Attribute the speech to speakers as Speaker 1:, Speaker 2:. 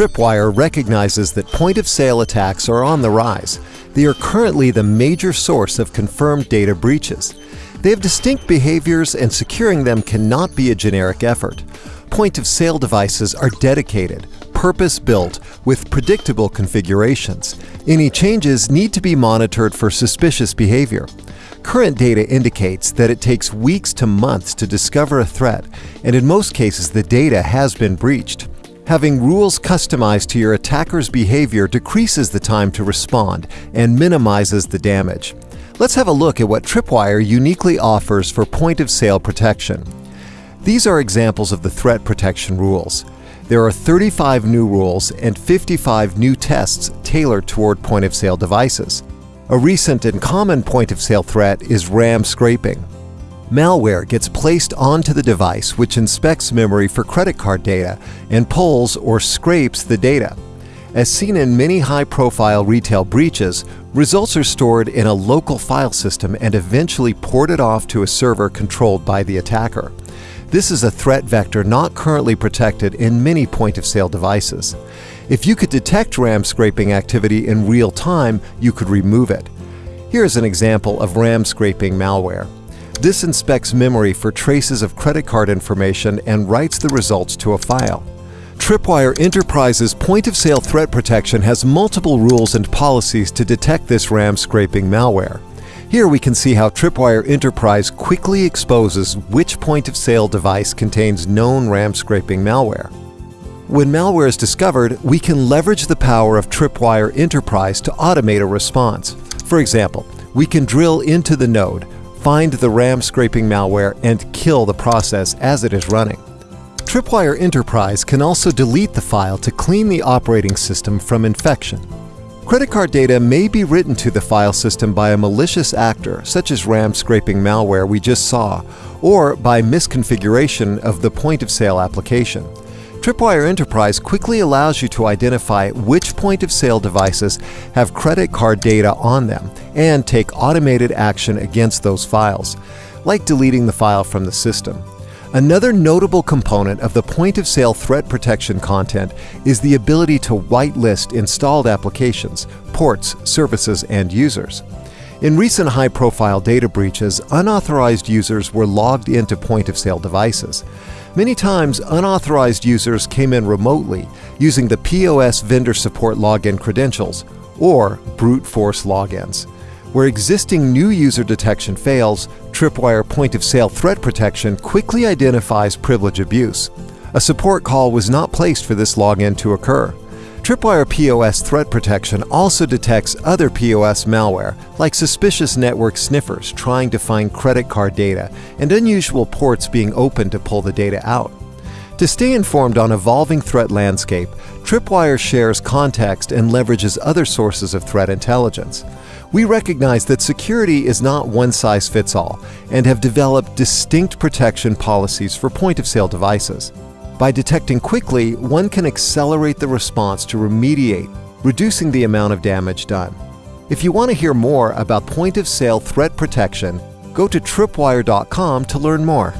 Speaker 1: Tripwire recognizes that point of sale attacks are on the rise. They are currently the major source of confirmed data breaches. They have distinct behaviors, and securing them cannot be a generic effort. Point of sale devices are dedicated, purpose built, with predictable configurations. Any changes need to be monitored for suspicious behavior. Current data indicates that it takes weeks to months to discover a threat, and in most cases, the data has been breached. Having rules customized to your attacker's behavior decreases the time to respond and minimizes the damage. Let's have a look at what Tripwire uniquely offers for point of sale protection. These are examples of the threat protection rules. There are 35 new rules and 55 new tests tailored toward point of sale devices. A recent and common point of sale threat is RAM scraping. Malware gets placed onto the device which inspects memory for credit card data and pulls or scrapes the data. As seen in many high-profile retail breaches, results are stored in a local file system and eventually ported off to a server controlled by the attacker. This is a threat vector not currently protected in many point-of-sale devices. If you could detect RAM scraping activity in real time, you could remove it. Here's an example of RAM scraping malware. This inspects memory for traces of credit card information and writes the results to a file. Tripwire Enterprise's point-of-sale threat protection has multiple rules and policies to detect this RAM scraping malware. Here we can see how Tripwire Enterprise quickly exposes which point-of-sale device contains known RAM scraping malware. When malware is discovered, we can leverage the power of Tripwire Enterprise to automate a response. For example, we can drill into the node, find the RAM scraping malware, and kill the process as it is running. Tripwire Enterprise can also delete the file to clean the operating system from infection. Credit card data may be written to the file system by a malicious actor, such as RAM scraping malware we just saw, or by misconfiguration of the point-of-sale application. Tripwire Enterprise quickly allows you to identify which point-of-sale devices have credit card data on them and take automated action against those files, like deleting the file from the system. Another notable component of the point-of-sale threat protection content is the ability to whitelist installed applications, ports, services, and users. In recent high-profile data breaches, unauthorized users were logged into point-of-sale devices. Many times, unauthorized users came in remotely using the POS vendor support login credentials or brute force logins. Where existing new user detection fails, Tripwire point of sale threat protection quickly identifies privilege abuse. A support call was not placed for this login to occur. Tripwire POS threat protection also detects other POS malware, like suspicious network sniffers trying to find credit card data and unusual ports being opened to pull the data out. To stay informed on evolving threat landscape, Tripwire shares context and leverages other sources of threat intelligence. We recognize that security is not one size fits all and have developed distinct protection policies for point-of-sale devices. By detecting quickly, one can accelerate the response to remediate, reducing the amount of damage done. If you want to hear more about point-of-sale threat protection, go to tripwire.com to learn more.